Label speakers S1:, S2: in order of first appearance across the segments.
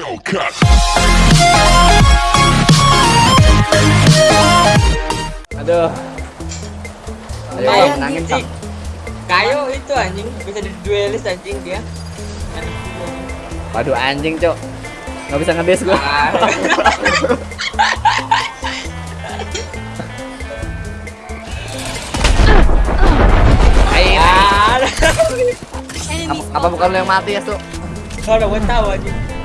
S1: Hellcat.
S2: Aduh. Ayo bang, nangin.
S3: Kayo itu anjing bisa diduelis anjing dia.
S2: Waduh anjing cok. Gak bisa ngebes gue.
S3: Ah.
S2: Ayo. Apa, bukan lu yang mati ya, Su?
S3: Kalau gue tahu anjing.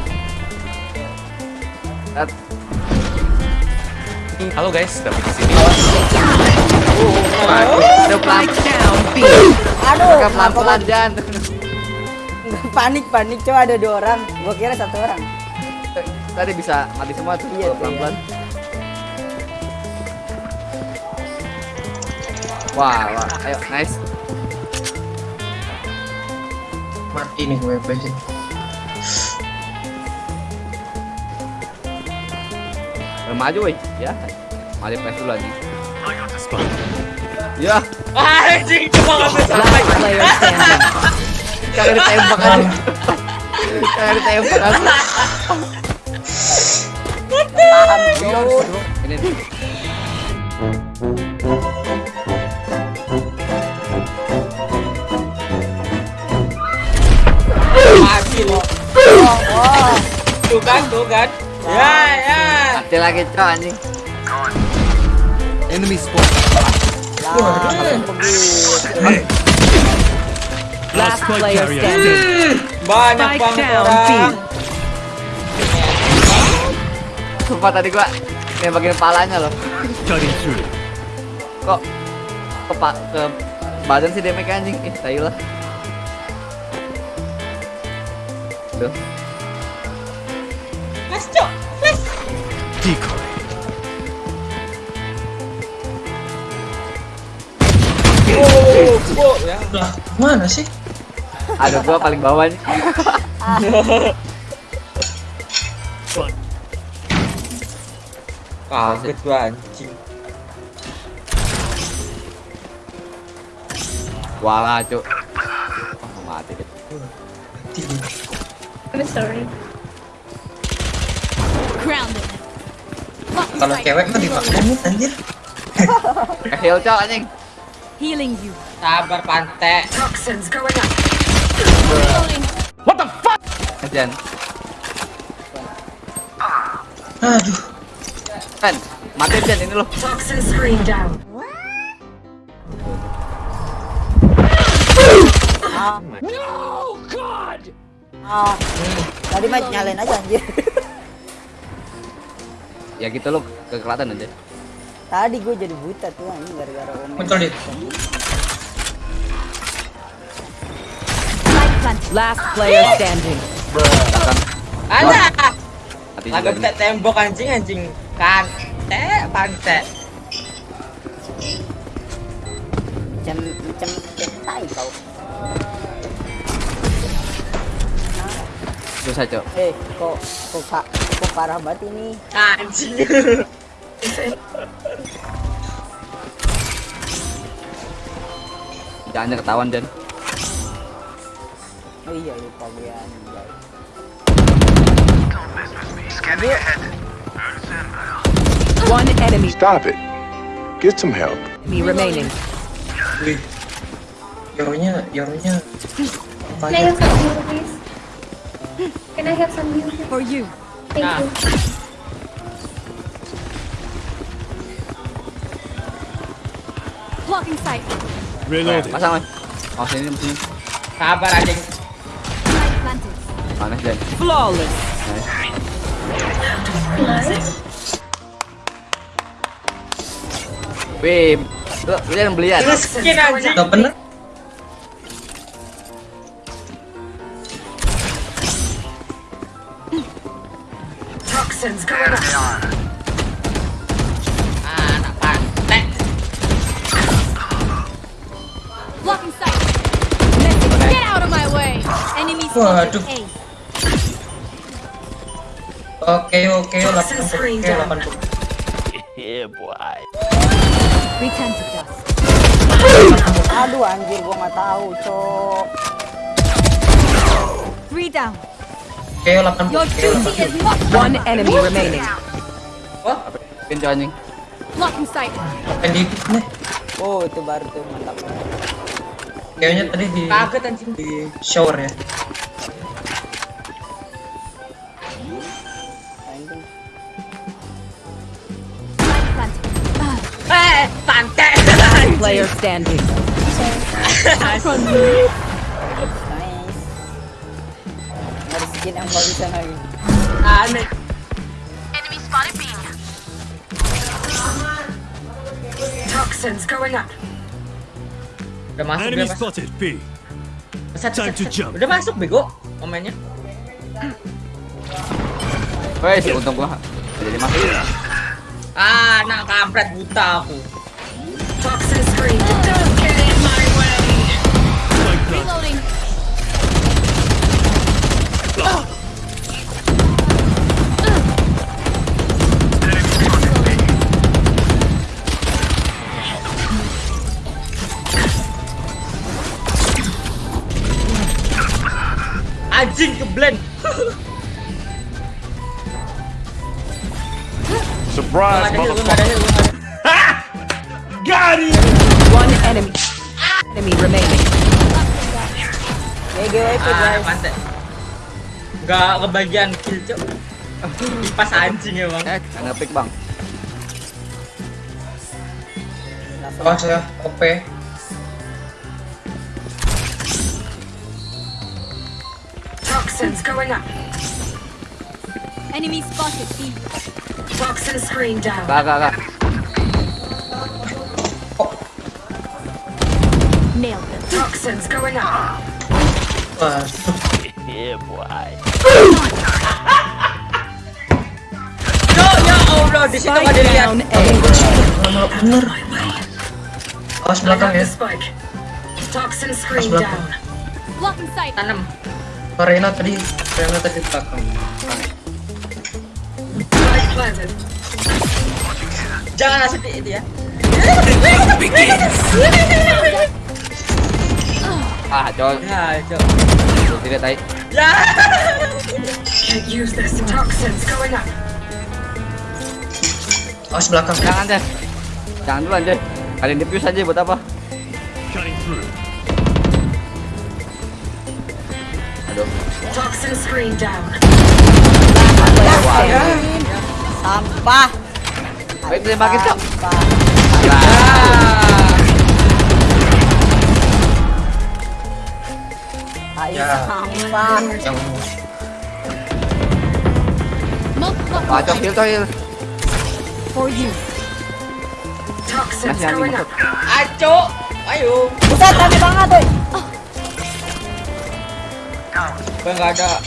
S4: Halo guys, dapat di sini.
S2: Aduh, pelan.
S5: Aduh,
S2: Pelan pelan Jan.
S5: panik panik coba ada dua orang. Gua kira satu orang.
S2: Tadi bisa mati semua tuh.
S5: Iya,
S2: kalau pelan
S5: iya.
S2: Wah, wah, ayo, nice.
S6: mati nih WP sih
S2: maju, woi. Ya. Maju press dulu anjing. Ya,
S3: Anjing cuma ngambil sampai.
S2: kagak ditembak aja. Kagak ditembak aja.
S5: Tahan.
S2: Ini.
S3: Mati lo. Tuh kan, tuh kan. Ya.
S2: Mati lagi, cok anjing.
S4: Enemy
S5: begitu.
S4: Last player standing.
S3: Banyak banget orang.
S2: Sumpah tadi gua nembakin palanya loh. Kok ke pak ke badan sih damage anjing. Ih, tai lah. Duh.
S3: Mas cok.
S4: Decoy.
S3: Oh, oh, ya.
S6: lah mana sih
S2: Aduh, gua paling bawah nih.
S3: Kaget gua anjing.
S2: Walah, cuk. Oh, mati deh.
S6: mati
S7: I'm sorry.
S8: Grounded.
S6: Kalau cewek mah dimaklumin anjir
S2: heal cok anjing.
S8: Healing you.
S3: Sabar pantai.
S2: Jan.
S6: aduh
S2: Kan, mati Jan ini loh.
S5: Ah, tadi mah nyalain aja anjir.
S2: Ya gitu loh, kekelatan aja.
S5: Tadi gue jadi buta tuh anjing gara-gara
S6: muncul di
S8: Spike plant. Last player standing.
S3: Ada.
S2: Juga.
S3: bisa tembok anjing anjing. Kante, pantai.
S5: Macam macam tai kau.
S2: Susah cok.
S5: Eh, kok kok pak kok parah banget ini.
S3: Anjing.
S2: Jangan ketahuan Jan.
S5: Oh iya lupa gue anjay.
S8: One enemy
S1: Stop it. Get some help.
S8: remaining.
S6: wih Yoronya, Yoronya
S7: Can I have some music, please? Can I have some music?
S8: For you.
S7: Thank
S3: Nah.
S7: you.
S8: Blocking sight.
S2: Pasang mas. Oh sini.
S3: Sabar anjing.
S2: Panas Jan.
S8: Flawless.
S2: Wih, lu, lu jangan belian.
S3: Terus skin anjing.
S6: gak bener
S3: Anak pantai.
S8: Blocking sight. Message. Get out of my way. Enemy
S6: Waduh. oke oke 80 oke 80
S8: Return to dust.
S5: Aduh anjir gua nggak tahu, cok.
S8: Three down.
S6: Keo 80.
S8: Your
S6: Keo
S8: duty
S6: 80.
S8: is not
S9: One enemy remaining.
S3: Wah,
S2: Pintu anjing.
S8: blocking sight.
S6: Open dikit nih.
S5: Oh, itu baru tuh mantap.
S6: Kayaknya tadi di
S3: kaget anjing.
S6: di shower ya.
S3: Eh, pantai.
S9: Player standing.
S5: Skin yang bagusan lagi.
S3: Aneh. Udah masuk,
S4: Enemy
S3: udah masuk.
S4: spotted. B.
S3: Set,
S4: Time
S3: set,
S4: to
S3: set.
S4: jump.
S3: Udah masuk bego momennya.
S2: Wes, untung gua jadi masuk.
S3: Ah, nak kampret buta aku.
S4: Spike plant.
S3: Anjing ke blend.
S1: Surprise, motherfucker. Got him!
S9: One enemy. Enemy remaining.
S5: GGWP
S3: Ah,
S5: guys.
S3: kebagian kill, cok. Pas anjing emang.
S2: Eh, ngepick bang.
S6: Awas ya, OP.
S8: Enemy spotted. B.
S2: Gak, gak, gak.
S8: Nailed them.
S6: Wah,
S3: Yo, ya Allah, di situ
S9: Spike
S3: gak dilihat.
S9: down A.
S6: lama bener. Awas belakang ya. Awas belakang.
S8: Blocking sight.
S3: Tanam.
S6: Oh, Reyna tadi, Reyna tadi di belakang.
S3: Jangan di itu ya.
S2: Ah, col.
S3: Ya, cok.
S2: Tidak tai.
S3: Ya.
S6: Awas belakang.
S2: Jangan deh. Jangan dulu anjay. Kalian defuse aja buat apa?
S4: Cutting through.
S2: Aduh.
S5: Sampah.
S2: Ayo tembakin, Cok.
S5: Sampah. Ayo
S6: Ya.
S5: sampah.
S6: Yang
S8: Multiple
S2: Wah, cok, heal, cok, heal.
S8: for you.
S2: Masih anjing masuk.
S3: Aco. Ayo.
S5: Buset, rame banget tuh.
S3: Gue nggak ada.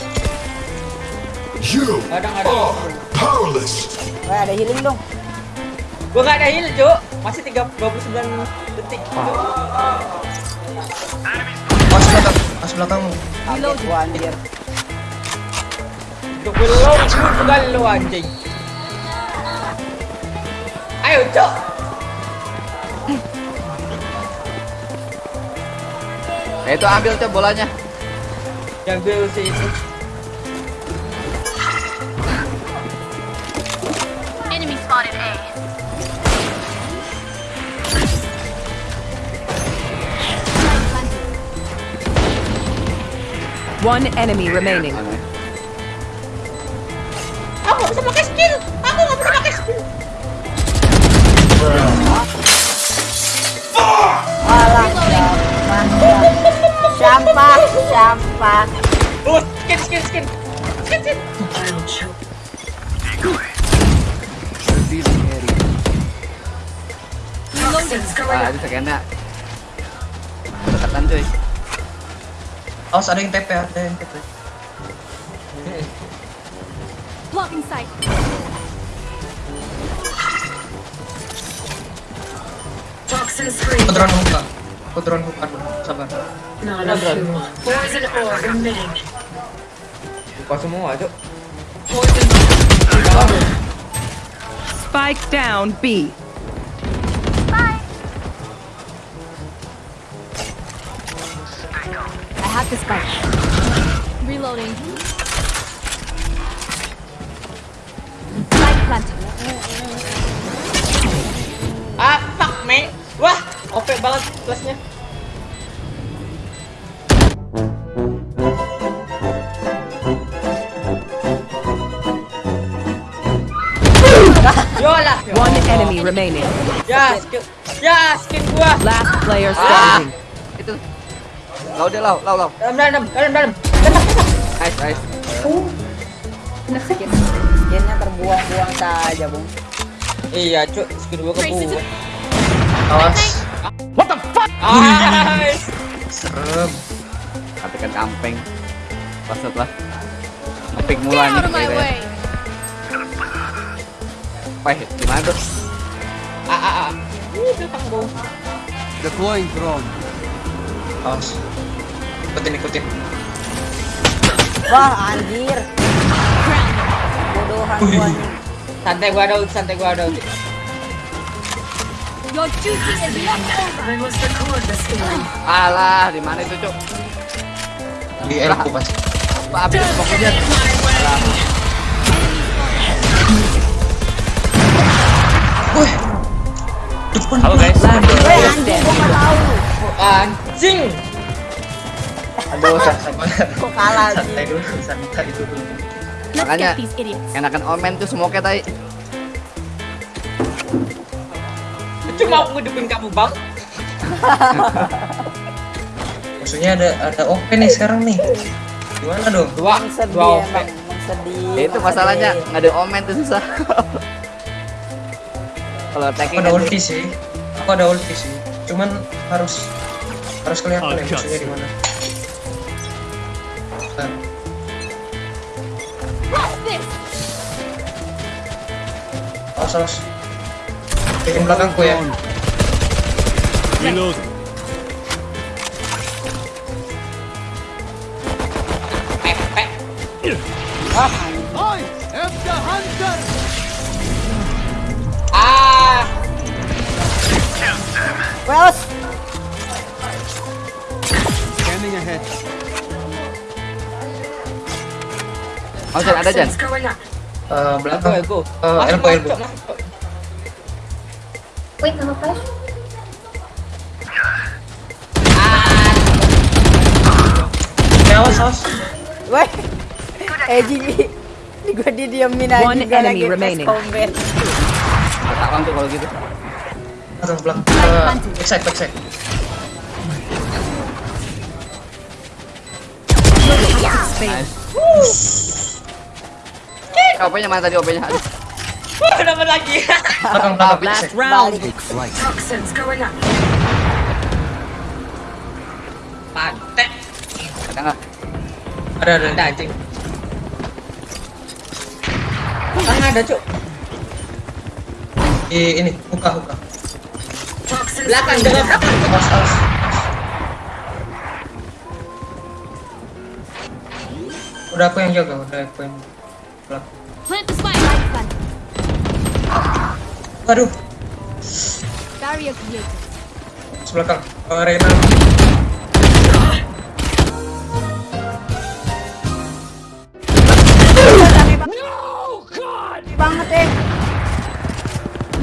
S1: You
S3: ada, ada.
S1: powerless.
S5: Wah, ada healing dong.
S3: Gue nggak ada heal, cok. Masih 3, 29 detik.
S6: Awas belakang, awas belakangmu.
S5: Kaget gua anjir.
S3: Untuk belum lu juga lu anjing. Ayo, cok.
S2: Eh, itu ambil cok bolanya.
S3: Yang gue usir itu.
S8: Enemy spotted A.
S9: One enemy remaining.
S2: Aneh.
S3: Aku nggak bisa pakai skill. Aku nggak bisa pakai skill. Oh, skin, skin, skin. Skin, skin.
S2: Wah, itu sekena. Dekatan cuy.
S6: Awas ada yang TP, ada yang TP.
S8: Blocking sight.
S6: Aku drone hookah. Aku drone hookah
S3: Got I do
S9: Spike down B. Bye.
S8: I have the spike. Reloading. Spike planted.
S3: Ah, fuck, me! Wah, opek banget
S9: plusnya. Remaining.
S3: Ya, skill. Ya, skin gua.
S9: Last player standing.
S2: Itu. Lau dia lau, lau, lau.
S3: Dalam, dalam, dalam, dalam.
S2: Nice, nice.
S7: Oh. Enak sih.
S5: Skinnya terbuang-buang saja, Bung.
S3: Iya, cuk, skin gua kebuang.
S6: Awas.
S3: Ah,
S6: Serem.
S2: Katakan kampeng. Pas setelah ngepick
S8: Get
S2: mulai nih. Wah, gimana tuh?
S3: Ah, ah, ah. Belakang gua.
S1: Deploying drone.
S6: Awas. Ikutin ikutin.
S5: Wah, anjir. Bodohan gua nih.
S3: Santai gua ada, santai gua ada.
S8: Your duty is not over.
S4: I must record the story.
S2: Alah, di mana itu, Cuk?
S6: Di elku pasti.
S2: Pak habis pokoknya.
S6: Wih.
S2: Halo guys.
S9: Player
S5: anjing gua
S9: standing.
S5: nggak tahu.
S3: Anjing.
S6: Aduh, sama.
S5: Kok kalah sih?
S6: Santai dulu, santai dulu.
S2: Makanya-. Enakan omen tuh smoke tadi.
S3: Cuma mau ngedupin kamu, Bang.
S6: Maksudnya ada ada open nih sekarang nih. Gimana dong?
S3: Dua, dua OP.
S5: emang, emang sedih.
S2: Ya itu masalahnya nggak ada omen tuh susah. Kalau
S6: Aku
S2: attacking
S6: ada
S2: kan
S6: ulti sih. Aku ada ulti sih. Cuman harus harus kelihatan ya
S4: Oh,
S6: musuhnya di mana. Awas awas. Bikin belakangku ya.
S4: Reload.
S1: Scanning ahead.
S2: Oh, Jan, ada Jan.
S6: Eh,
S3: Elbow,
S6: belakang.
S3: elbow.
S6: Eh,
S3: Masuk,
S6: elbow, elbow.
S7: Wait, nama flash?
S6: Eh, awas.
S5: Eh, Jimmy. Ini gua didiemin aja
S9: One enemy
S5: lagi
S9: remaining.
S2: tuh kalau gitu.
S6: Belakang belakang. Eh, backside backside.
S2: Nice. OP-nya mana tadi OP-nya?
S3: Wah, dapat lagi.
S9: Last round.
S4: Toxins going up.
S3: Pantek.
S2: Ada nggak?
S6: Ada ada.
S3: Ada anjing. Belakang ada, Cuk.
S6: Di ini buka buka.
S3: Belakang, belakang.
S6: Awas awas. Udah aku yang jaga, udah aku yang. Waduh, sebelakang. Eh, Reyna.
S5: Banget eh.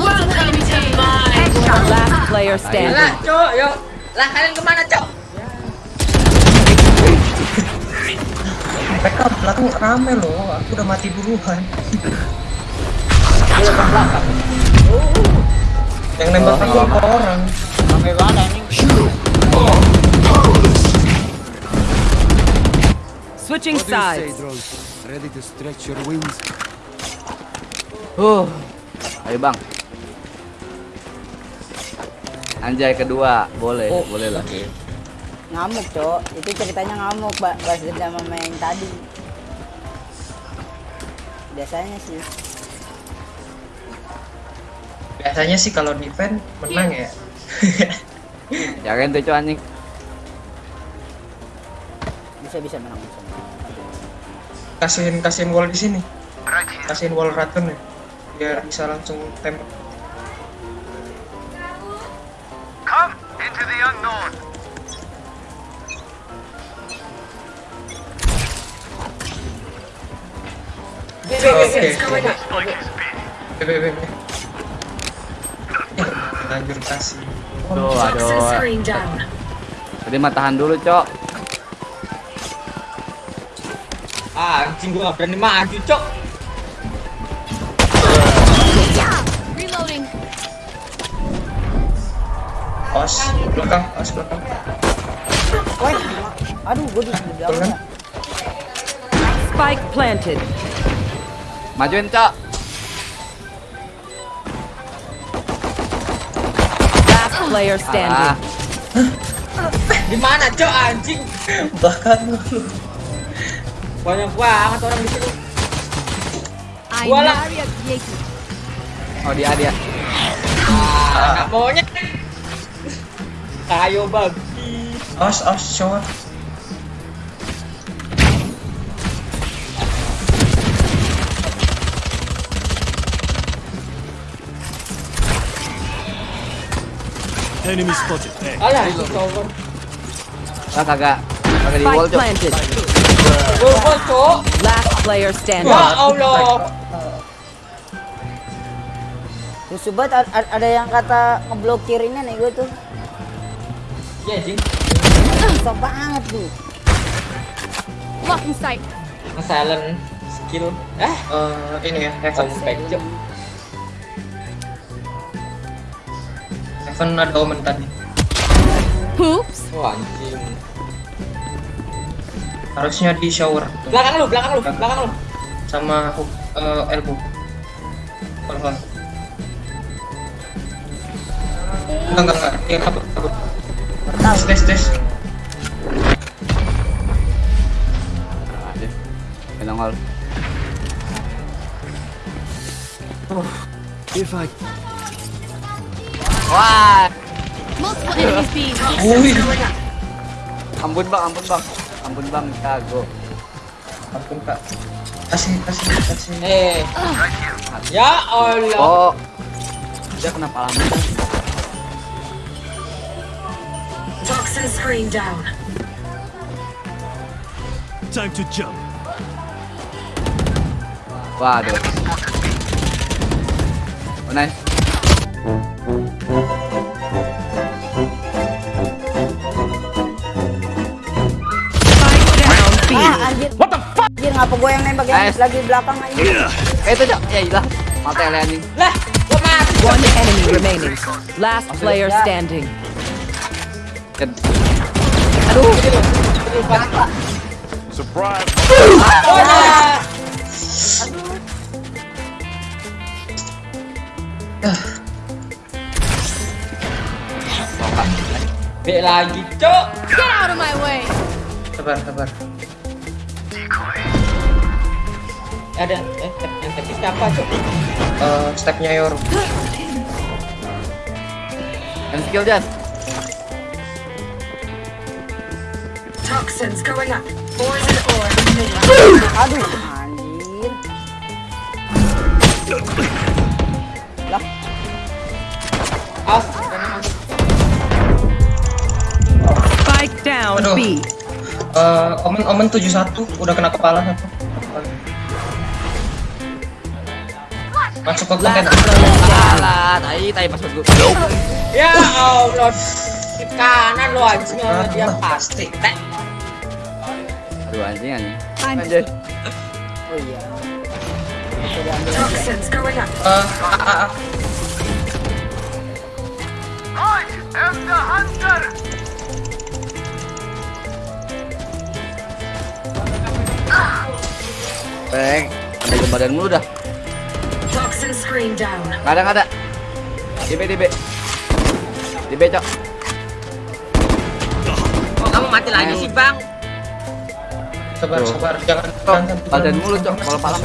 S4: Welcome to my
S9: Last player standing.
S3: Lah, Cuk, yuk. Lah, kalian ke mana, Cuk?
S6: Mereka belakang rame loh, aku udah mati duluan. Yang nembak aku apa orang?
S3: Mana nih?
S9: Switching sides.
S1: drone? Ready to stretch your wings?
S2: Huh. Ayo bang. Anjay kedua, boleh,
S3: Oh,
S2: boleh lah.
S5: Ngamuk, Cok. Itu ceritanya ngamuk, Mbak. Balas dendam sama yang tadi. Biasanya sih.
S6: Biasanya sih kalau defend menang ya.
S2: Jangan tuh cuy anjing.
S5: Bisa bisa menang bisa. menang.
S6: Kasihin kasihin wall di sini. Kasihin wall racun ya. Biar bisa langsung tembak. Oke. Ya, lanjut kasih.
S2: Tuh, aduh.
S4: screen down.
S2: Tadi mah tahan dulu, Cok.
S3: Ah, anjing gua gak berani maju, cok.
S8: Reloading.
S6: Os, belakang, os belakang.
S5: Woi, aduh, gue di belakang ya.
S9: Spike planted.
S2: Majuin, Cok.
S9: Last player
S2: Ah,
S9: standing.
S3: Di mana, cok, anjing?
S6: Bahkan
S3: Banyak banget orang di sini.
S8: Yates.
S2: oh dia dia.
S3: Ah, maunya. Kayo babi.
S6: os, os, shower.
S3: Alah, itu cover.
S2: Ah, kagak. Kagak di wall, Cok.
S9: planted.
S3: Gol, cok.
S9: Last player standing.
S3: Ya Allah.
S5: Terus sobat a- a- ada yang kata ngeblokir ini nih gue tuh.
S3: Ya, anjing.
S5: Susah banget tuh.
S8: Blocking sight.
S3: Nge-silent skill. Eh,
S6: Eh, ini ya,
S3: kompak,
S6: Heaven ada omen tadi.
S8: Oops.
S3: Wah, anjing.
S6: Harusnya di shower
S3: Belakang lu, belakang lu, belakang lu.
S6: sama hook, eh, elbow. Hold. Enggak, enggak, enggak. Dia kabur, kabur. Tes, tes, tes.
S2: Dia. Nongol.
S1: If I
S2: Wah,
S8: Multiple enemies B.
S6: Wih,
S2: ampun bang, ampun bang, ampun bang, kago.
S6: ampun kak. Kasih, kasih, kasih.
S3: Eh. Ya Allah.
S2: Oh, dia kenapa lama?
S4: Toxin screen down.
S2: Waduh. Oh, nice.
S5: Ngapa gue yang nembak yang
S2: Nice.
S5: lagi belakang aja.
S2: Eh itu cok, ya hilang. Mata ele anjing.
S3: Lah, gua mati.
S9: One enemy remaining. Last player standing.
S2: Ken.
S3: Aduh.
S1: surprise
S3: Wah. B lagi, cok.
S8: Get out of my way.
S6: Sabar, sabar.
S3: Ada eh tep- yang tapi siapa, cok?
S6: Eh, stepnya Yoru.
S2: Yang skill Jan.
S4: Toxins going up. Poison ore in mid.
S5: Aduh, anjir.
S3: As.
S9: Spike down
S6: Aduh.
S9: B.
S6: Eh, omen, omen 71 udah kena kepala satu. Masuk ke konten.
S2: Alah, tai tai pas gue.
S3: Ya Allah. Di kanan lo anjing sama dia pasti. Tek.
S2: Aduh anjing anjing. Anjir.
S5: Oh iya.
S4: Toxins going up.
S6: Eh, ah, ah, ah.
S2: Peng, ada ke badan mulu dah.
S4: Toxin screen down.
S2: Nggak ada, nggak ada. DB, DB. DB, cok.
S3: Kok kamu mati lagi sih, Bang?
S6: Sabar,
S2: Tuh.
S6: sabar. Jangan,
S2: Cok, badan mulu, cok. Kalau palang.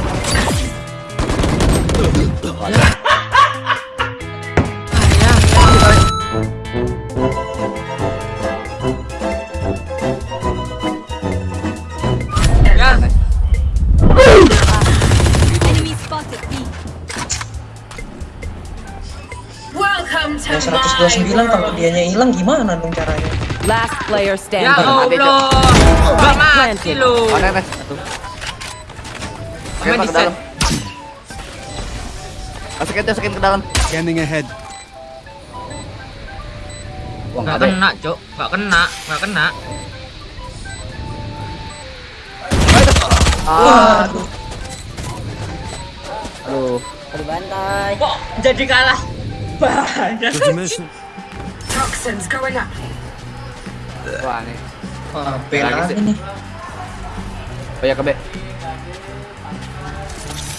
S6: 129 kalau dianya hilang gimana dong caranya?
S9: Last player
S3: Ya
S9: standing.
S3: Allah. Gak mati lo.
S2: Mana, Nes? Satu. Oke, ke dalam. Masukin masukin ke dalam.
S1: Scanning ahead.
S2: Wah, ada.
S3: kena, Cok. Nggak kena, nggak kena.
S2: Ah, aduh. Aduh.
S5: Aduh bantai.
S3: Kok jadi kalah? Banyak.
S4: Toxins going up.
S2: Wah, nih.
S6: Wah, B
S2: Lagi sih. Oh ya ke B.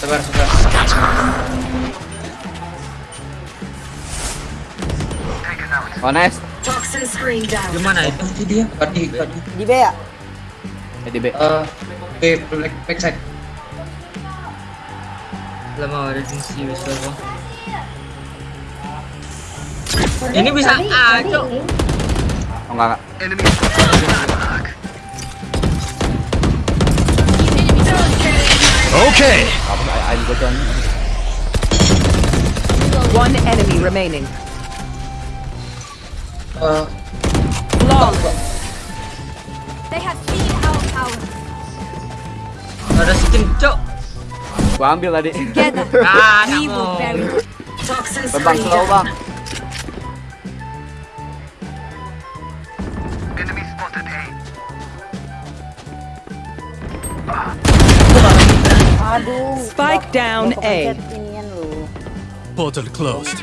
S6: Sabar, sabar.
S2: Oh nice.
S4: Toxin screen down.
S3: Gimana itu?
S6: Itu dia, tadi tadi.
S5: Di B ya?
S2: Ya di B.
S6: Eh, B black backside.
S3: Lama ada fungsi wis bang. Ini bisa
S7: tadi-
S3: A,
S7: tadi
S3: Cok.
S7: ini.
S2: Oh enggak enggak.
S1: Okay.
S9: One enemy remaining.
S6: Eh,
S9: Flawless.
S8: They have seen our power.
S3: Ada skin, Cok.
S2: Gua ambil tadi.
S8: Together,
S3: Ah,
S8: we will
S3: kamu.
S8: bury
S4: Toxin
S2: Bang
S4: screen
S2: slow bang.
S5: Aduh.
S9: Spike down A.
S1: Portal closed.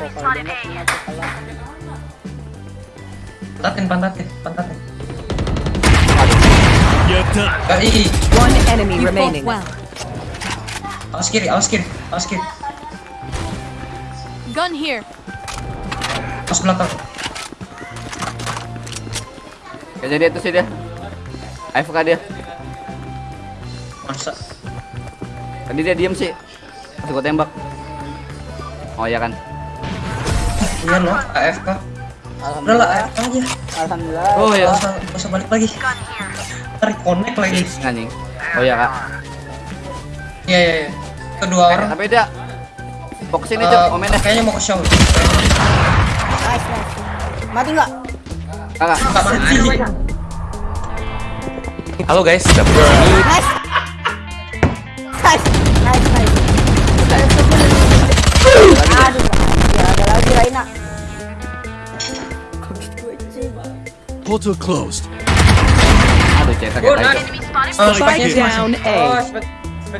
S6: Pantatin, pantatin, pantatin.
S1: You're done.
S9: One enemy remaining.
S8: well.
S6: awas kiri, awas kiri, awas kiri.
S8: Gun here.
S6: Awas belakang.
S2: Kayaknya dia tuh sih dia. AFK dia.
S6: Masa?
S2: Tadi dia diem sih. Masih gua tembak. Oh ya kan.
S6: Iya loh, AFK. Udah lah,
S5: Alhamdulillah.
S6: AFK aja.
S5: Alhamdulillah.
S2: Oh ya.
S6: Gak usah, balik lagi. Tarik connect lagi.
S2: Anjing. Oh ya kak.
S6: Iya, iya, iya. Kedua orang.
S2: tapi dia fokus ini
S6: eh,
S2: cok omennya.
S6: kayaknya mau ke show.
S5: Nice, nice. Mati nggak?
S2: Kakak.
S6: Gak mati.
S10: Halo guys, dapet
S5: Nice. Nice, nice, nice. Aduh, anjir, ada lagi Raina.
S1: Portal closed.
S2: Aduh cetak
S3: Oh.
S6: Oh,
S9: down
S3: Oh,
S9: A.
S3: spek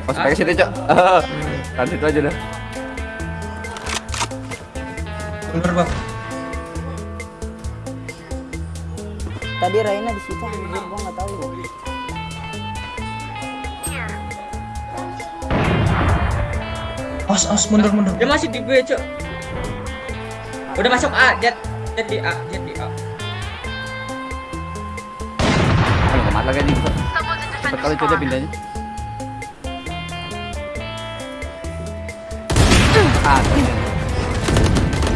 S2: Oh
S3: A.
S2: speknya situ cok. Kan situ aja dah.
S6: Bener bang.
S5: Tadi Raina di situ
S6: Awas, awas, mundur, mundur.
S3: Dia masih di B, Cok. Udah masuk A, Jet. Jet di A, Jet di A.
S2: Aduh kemat lagi anjing. Cepet kali itu dia pindahnya. Ah,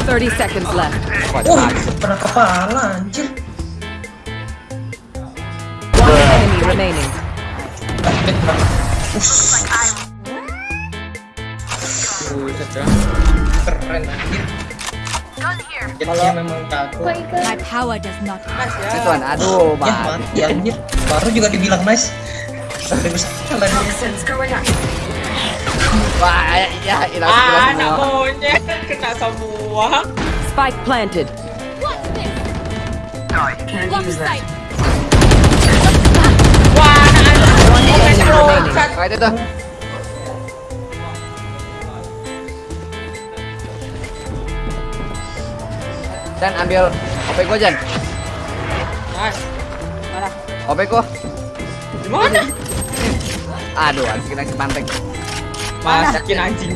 S9: 30 seconds left.
S2: wah,
S6: Oh,
S2: cepat.
S6: pernah kepala, anjir.
S9: One enemy remaining.
S6: Us,
S3: Ya.
S6: keren anjir. Memang
S7: ikut?
S8: My power does not
S2: Ituan, aduh,
S6: Ya
S2: bang.
S6: anjir. Baru juga dibilang nice.
S2: Wah, ya, ya hilang
S3: Ah, anak monyet kena semua.
S9: Spike planted.
S8: What's this?
S4: Can't
S8: Block
S4: use that.
S8: sight.
S3: Wah, anak-anak
S9: One enemy remaining.
S2: Kayak itu tuh. Dan ambil OP gua Jan.
S3: Nice.
S2: OP gua.
S3: Di mana?
S2: Aduh, anjing kena kepanteng.
S3: Masakin anjing.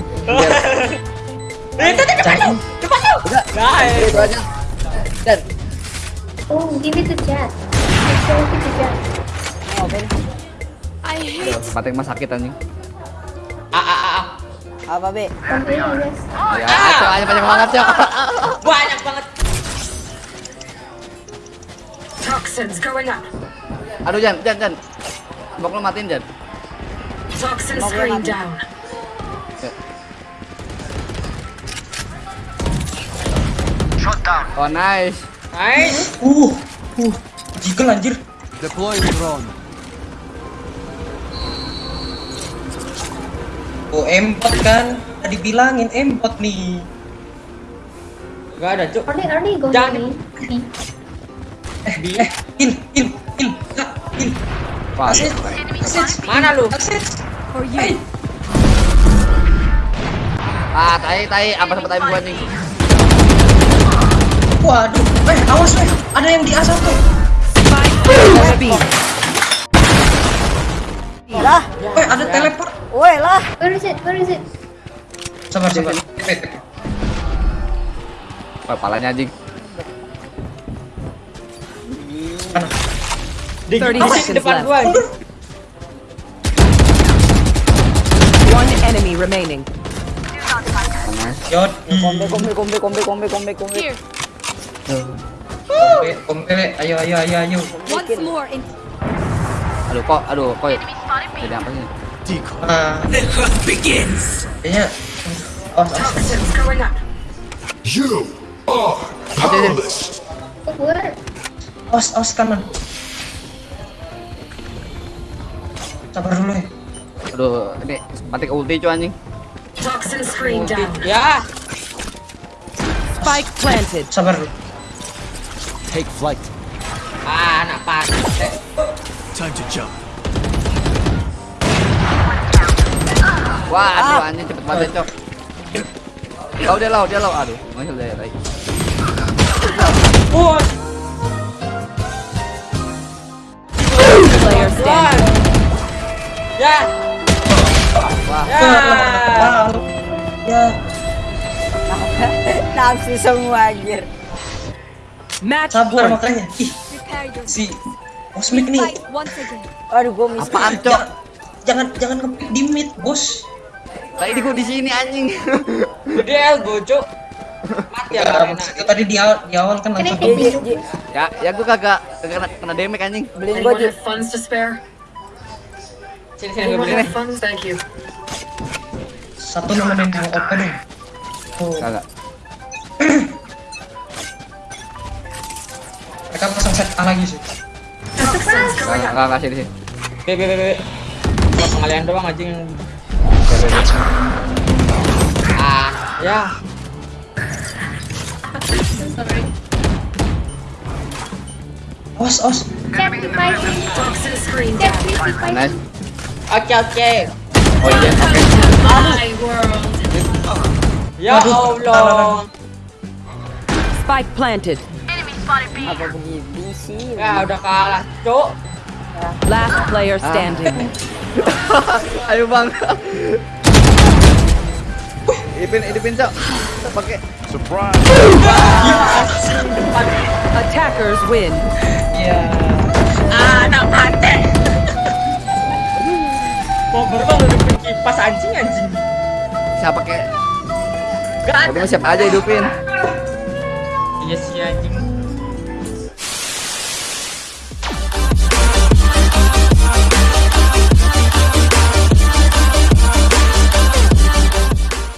S3: Eh, tadi depan lu. Depan lu.
S2: udah.
S3: Nice.
S2: Itu aja. Dan
S7: Oh. Show it to Jet.
S5: Oh, Ben.
S8: I hate
S2: kepanteng mah sakit anjing.
S3: A A A. A.
S5: Apa, Be?
S7: Okay, yes.
S2: Ya, itu aja banyak banget, Cok.
S3: Banyak banget.
S4: Toxins going up.
S2: Aduh, Jan, Jan, Jan. Smoke lu matiin, Jan.
S4: Toxin
S5: Smoke
S4: screen
S5: mati.
S4: down.
S2: Oh, nice.
S3: Nice.
S6: Uh, uh, jiggle anjir.
S1: Deploying drone.
S6: Oh, M4 kan. Tadi dibilangin embot nih.
S3: Gak ada cuk.
S7: Are they going
S3: Jangan.
S6: Eh, eh, heal, heal, heal, kak, Asis, asis,
S3: Mana lu?
S6: asis.
S8: You.
S2: ah tai tai apa sempat tai gua nih
S6: Waduh, eh, awas weh, ada yang di A1.
S9: Spike B.
S5: Lah,
S6: Eh, ada teleport.
S5: woi lah.
S7: Where is it? Where is it?
S6: Sabar, sabar.
S2: Palanya anjing
S3: Di
S9: 30
S3: di
S9: seconds
S3: depan
S9: left.
S3: gua. anjing.
S9: One enemy remaining.
S6: Yot,
S5: Kombe, kombe, kombe, kombe, kombe, kombe, kombe.
S8: Here.
S6: kompe, kompe, ayo, ayo, ayo, ayo.
S8: Once more in.
S2: aduh kok aduh kok jadi apa sih
S1: Decoy.
S6: Ah,
S1: The hunt begins.
S6: kayaknya, oh, oh,
S4: Toxins going up.
S7: Oh, where?
S6: Os, os kanan. Sabar dulu ya.
S2: aduh ini mati ke ulti cuy anjing
S4: Toxin screen down.
S3: Ya.
S9: Spike planted.
S6: Sabar dulu.
S1: Take flight.
S3: Ah, anak pas. Eh,
S1: Time to jump.
S2: wah aduh anjing cepet banget cok lau dia lau dia lau aduh masih
S3: Wah,
S9: Player standing.
S3: ya.
S2: wah
S3: Ya.
S6: Ya,
S5: Nafsu semua anjir.
S9: Match
S6: sabar makanya. Ih, si Cosmic nih.
S5: Aduh, gua miss.
S2: apaan cok
S6: Jangan jangan di mid, Bos.
S2: tadi gua di sini anjing
S3: Gede elbow, cuk. Mati ya
S6: Ya,
S3: karena.
S6: maksudnya tadi di awal, di awal kan langsung?
S5: Ji,
S2: ya ya gua kagak kena, kena damage anjing
S5: beliin gua
S4: have funds to spare?
S3: Sini sini gua
S4: Anyone
S3: beli
S4: have
S3: nih.
S4: funds? Thank you.
S6: satu nemenin yang open dong. Tuh,
S2: kagak
S6: mereka pasang set A lagi sih.
S2: Kagak
S4: up.
S2: kagak sini sini
S3: Be be be be. Gua pengalian doang anjing. Ah, ya.
S7: Sorry.
S6: Os, os.
S7: Cat with my
S4: Toxin screen
S7: Cat
S4: down.
S7: with my
S2: nice
S3: Oke oke.
S2: oh iya oke
S4: My world.
S3: Ya Allah.
S9: Spike planted.
S5: Apa begitu sih?
S3: Ya udah kalah, cuk.
S9: Last player standing.
S2: ayo bang Ipin, Ipin cok. Pakai.
S9: Attackers win.
S3: Ah, anak mati. Mau berbang udah bikin kipas anjing anjing.
S2: siapa pakai
S3: Gak
S2: tapi siapa aja hidupin
S3: Iya sih anjing